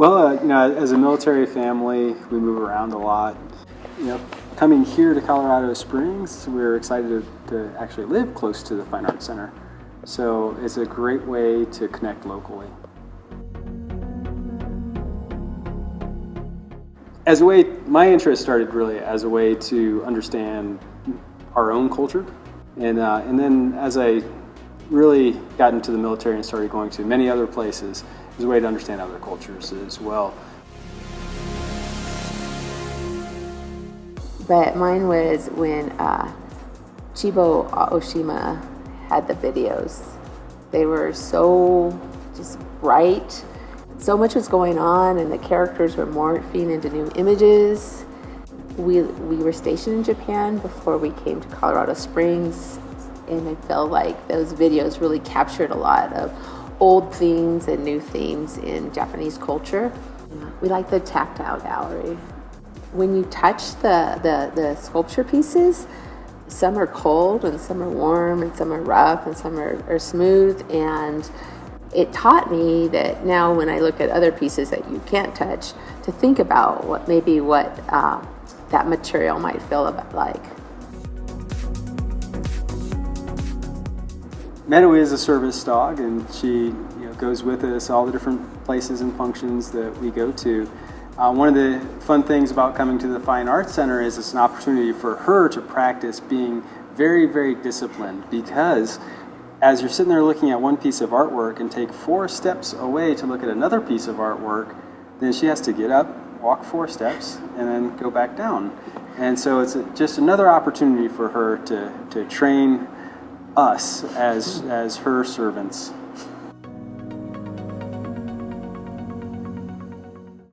Well, uh, you know, as a military family, we move around a lot. You know, coming here to Colorado Springs, we're excited to, to actually live close to the Fine Arts Center. So it's a great way to connect locally. As a way, my interest started really as a way to understand our own culture. And, uh, and then as I really got into the military and started going to many other places, as a way to understand other cultures as well. But mine was when uh, Chiho Aoshima had the videos. They were so just bright. So much was going on and the characters were morphing into new images. We, we were stationed in Japan before we came to Colorado Springs and I felt like those videos really captured a lot of old themes and new themes in Japanese culture. We like the tactile gallery. When you touch the, the, the sculpture pieces, some are cold and some are warm and some are rough and some are, are smooth and it taught me that now when I look at other pieces that you can't touch to think about what maybe what uh, that material might feel like. Meadow is a service dog and she you know, goes with us all the different places and functions that we go to. Uh, one of the fun things about coming to the Fine Arts Center is it's an opportunity for her to practice being very, very disciplined because as you're sitting there looking at one piece of artwork and take four steps away to look at another piece of artwork, then she has to get up, walk four steps, and then go back down. And so it's just another opportunity for her to, to train us as, as her servants.